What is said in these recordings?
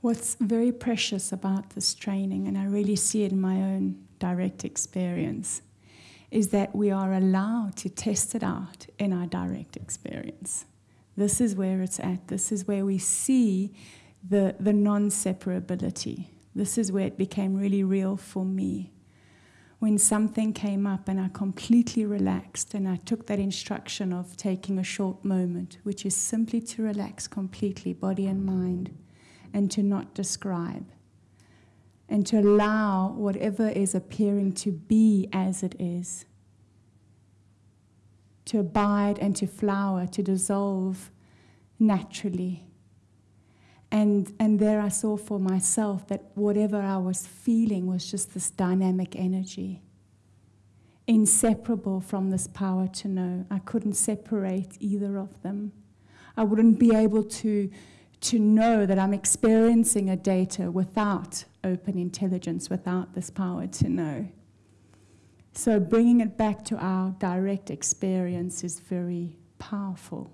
What's very precious about this training, and I really see it in my own direct experience, is that we are allowed to test it out in our direct experience. This is where it's at. This is where we see the, the non separability. This is where it became really real for me. When something came up and I completely relaxed, and I took that instruction of taking a short moment, which is simply to relax completely, body and mind, and to not describe, and to allow whatever is appearing to be as it is, to abide and to flower, to dissolve naturally and, and there I saw for myself that whatever I was feeling was just this dynamic energy, inseparable from this power to know. I couldn't separate either of them. I wouldn't be able to, to know that I'm experiencing a data without open intelligence, without this power to know. So bringing it back to our direct experience is very powerful.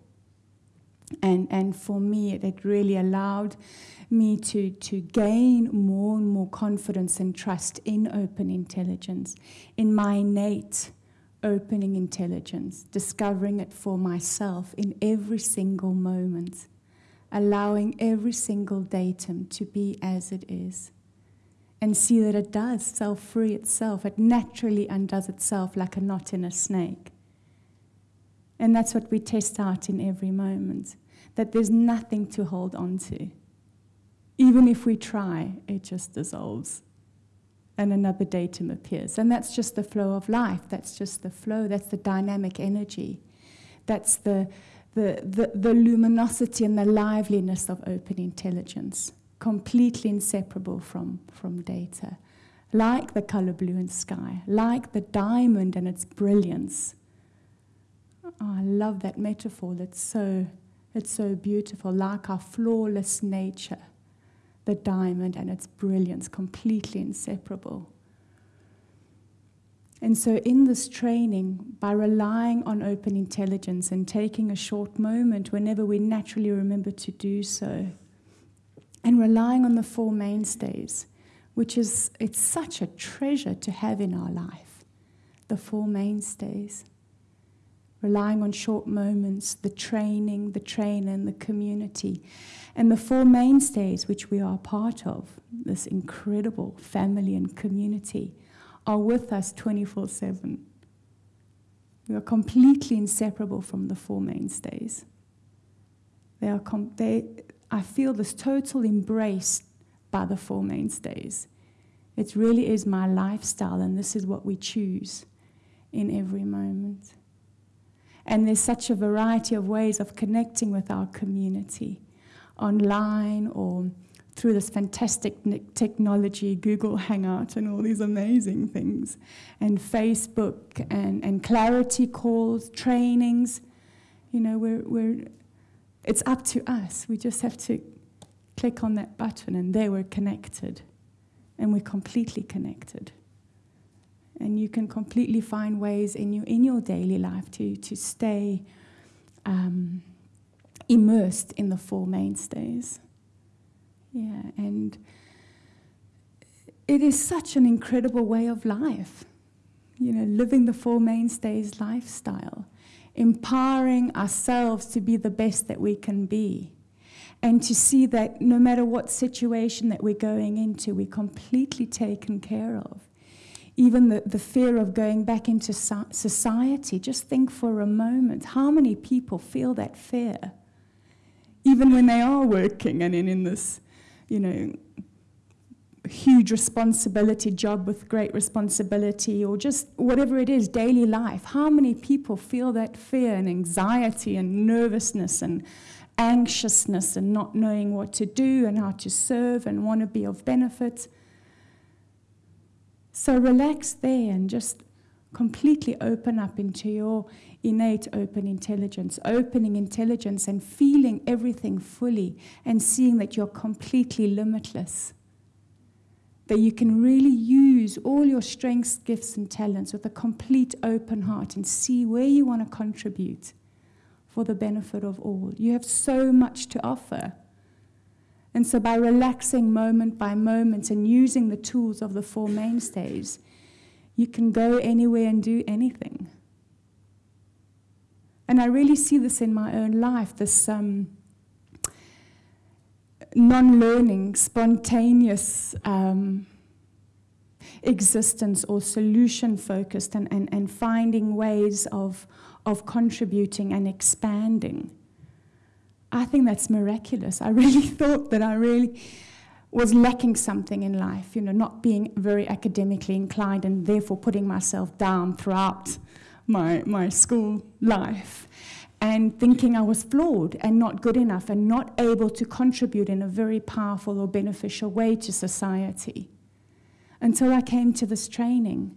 And, and for me, it, really allowed me to, to gain more and more confidence and trust in open intelligence, in my innate opening intelligence, discovering it for myself in every single moment, allowing every single datum to be as it is. And see that it does self free itself. It naturally undoes itself like a knot in a snake. And that's what we test out in every moment that there's nothing to hold on to. Even if we try, it just dissolves and another datum appears. And that's just the flow of life. That's just the flow. That's the dynamic energy. That's the, the, the, the luminosity and the liveliness of open intelligence, completely inseparable from, from data. Like the color blue in sky, like the diamond and its brilliance Oh, I love that metaphor. It's so, it's so beautiful, like our flawless nature, the diamond and its brilliance, completely inseparable. And so, in this training, by relying on open intelligence and taking a short moment whenever we naturally remember to do so, and relying on the four mainstays, which is it's such a treasure to have in our life, the four mainstays relying on short moments, the training, the trainer, and the community. And the four mainstays, which we are part of, this incredible family and community, are with us 24 7. We are completely inseparable from the four mainstays. They are they, I feel this total embrace by the four mainstays. It really is my lifestyle, and this is what we choose in every moment. And there's such a variety of ways of connecting with our community online or through this fantastic technology, Google Hangout, and all these amazing things, and Facebook, and, and clarity calls, trainings. You know, we're, we're, it's up to us. We just have to click on that button, and there we're connected. And we're completely connected. And you can completely find ways in your, in your daily life to, to stay um, immersed in the four mainstays. Yeah, and it is such an incredible way of life. You know, living the Four Mainstays lifestyle, empowering ourselves to be the best that we can be, and to see that no matter what situation that we're going into, we're completely taken care of even the, the fear of going back into so society. Just think for a moment how many people feel that fear, even when they are working and in, in this, you know, huge responsibility job with great responsibility or just whatever it is daily life. How many people feel that fear and anxiety and nervousness and anxiousness and not knowing what to do and how to serve and want to be of benefit? So relax there and just completely open up into your innate open intelligence, opening intelligence and feeling everything fully and seeing that you're completely limitless. That you can really use all your strengths, gifts, and talents with a complete open heart and see where you want to contribute for the benefit of all. You have so much to offer. And so, by relaxing moment by moment and using the tools of the Four Mainstays, you can go anywhere and do anything. And I really see this in my own life this um, non learning, spontaneous um, existence or solution focused and, and, and finding ways of, of contributing and expanding. I think that's miraculous. I really thought that I really was lacking something in life, you know, not being very academically inclined and therefore putting myself down throughout my, my school life and thinking I was flawed and not good enough and not able to contribute in a very powerful or beneficial way to society until I came to this training.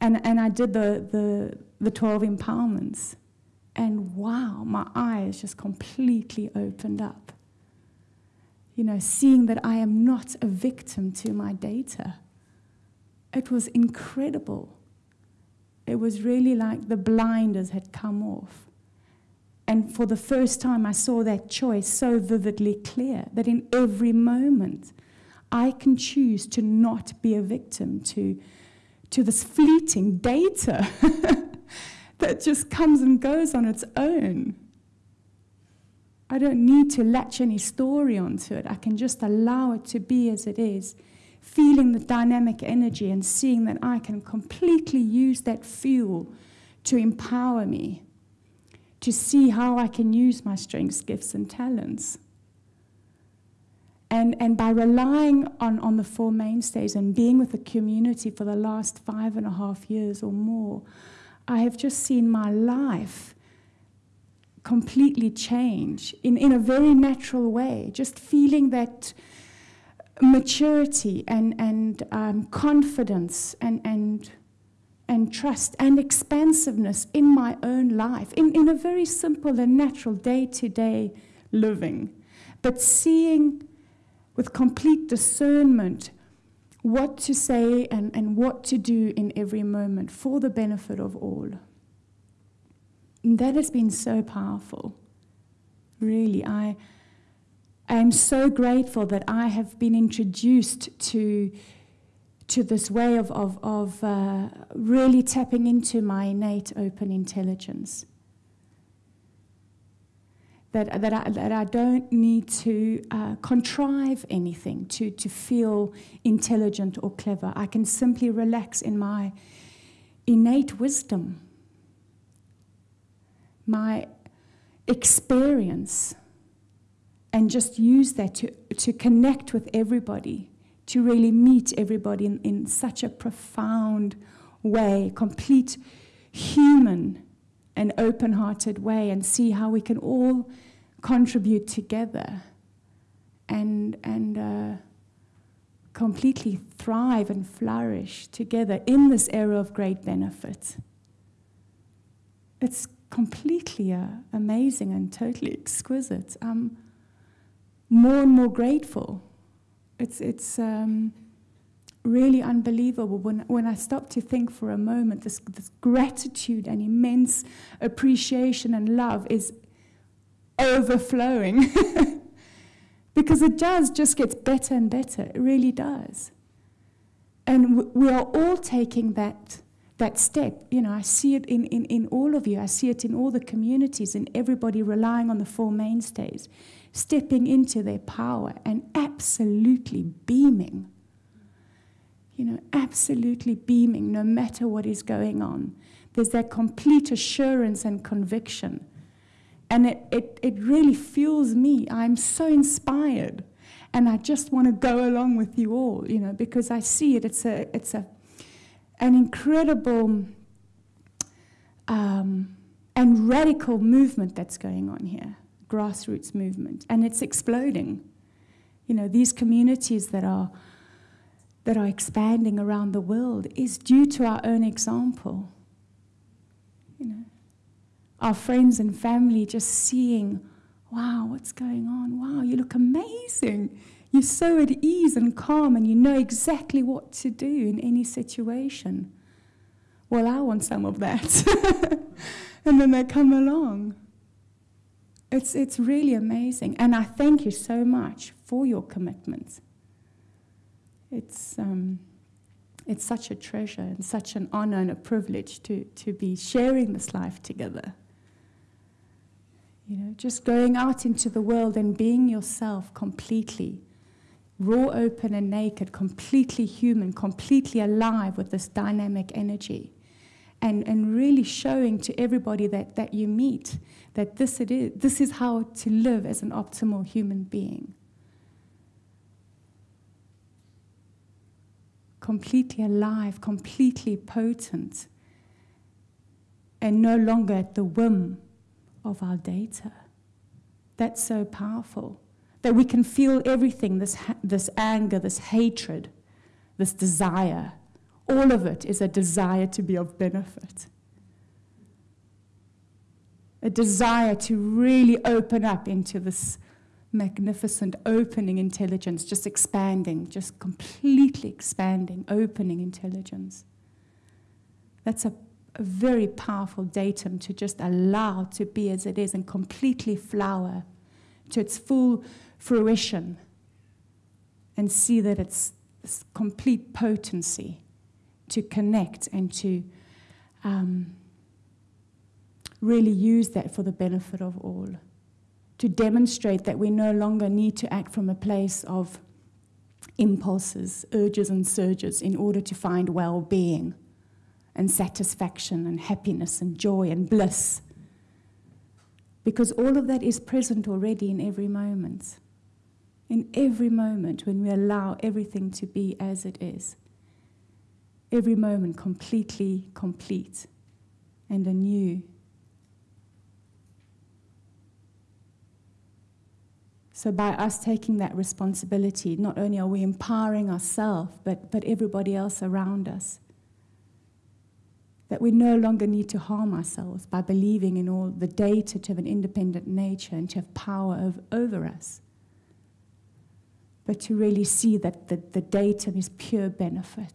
And, and I did the, the, the 12 empowerments. And wow, my eyes just completely opened up. You know, seeing that I am not a victim to my data. It was incredible. It was really like the blinders had come off. And for the first time, I saw that choice so vividly clear that in every moment, I can choose to not be a victim to, to this fleeting data that just comes and goes on its own. I don't need to latch any story onto it. I can just allow it to be as it is, feeling the dynamic energy and seeing that I can completely use that fuel to empower me, to see how I can use my strengths, gifts, and talents. And, and by relying on, on the Four Mainstays and being with the community for the last five and a half years or more, I have just seen my life completely change in, in a very natural way, just feeling that maturity and, and um, confidence and, and, and trust and expansiveness in my own life, in, in a very simple and natural day to day living. But seeing with complete discernment what to say and, and what to do in every moment for the benefit of all. That has been so powerful. Really, I am so grateful that I have been introduced to, to this way of, of, of uh, really tapping into my innate open intelligence that, that, I, that I don't need to uh, contrive anything to, to feel intelligent or clever. I can simply relax in my innate wisdom, my experience, and just use that to, to connect with everybody, to really meet everybody in, in such a profound way, complete human and open hearted way and see how we can all contribute together and, and uh, completely thrive and flourish together in this era of great benefit. It's completely uh, amazing and totally exquisite. I'm more and more grateful. It's, it's, um, really unbelievable when, when I stop to think for a moment. This, this gratitude and immense appreciation and love is overflowing. because it does just gets better and better. It really does. And we are all taking that, that step. You know, I see it in, in, in all of you. I see it in all the communities and everybody relying on the Four Mainstays, stepping into their power and absolutely beaming you know, absolutely beaming no matter what is going on. There's that complete assurance and conviction. And it, it, it really fuels me. I'm so inspired. And I just want to go along with you all, you know, because I see it. It's, a, it's a, an incredible um, and radical movement that's going on here, grassroots movement. And it's exploding. You know, these communities that are that are expanding around the world is due to our own example. You know, our friends and family just seeing, wow, what's going on? Wow, you look amazing. You're so at ease and calm, and you know exactly what to do in any situation. Well, I want some of that. and then they come along. It's, it's really amazing. And I thank you so much for your commitment. It's, um, it's such a treasure and such an honor and a privilege to, to be sharing this life together. You know, just going out into the world and being yourself completely, raw, open, and naked, completely human, completely alive with this dynamic energy. And, and really showing to everybody that, that you meet that this, it is, this is how to live as an optimal human being. Completely alive, completely potent, and no longer at the whim of our data. That's so powerful. That we can feel everything this, this anger, this hatred, this desire. All of it is a desire to be of benefit. A desire to really open up into this magnificent opening intelligence, just expanding, just completely expanding, opening intelligence. That's a a very powerful datum to just allow to be as it is and completely flower to its full fruition and see that it's complete potency to connect and to um, really use that for the benefit of all. To demonstrate that we no longer need to act from a place of impulses, urges, and surges in order to find well being and satisfaction and happiness and joy and bliss. Because all of that is present already in every moment. In every moment when we allow everything to be as it is. Every moment completely complete and anew. So, by us taking that responsibility, not only are we empowering ourselves, but, but everybody else around us that we no longer need to harm ourselves by believing in all the data to have an independent nature and to have power of, over us, but to really see that the, the data is pure benefit.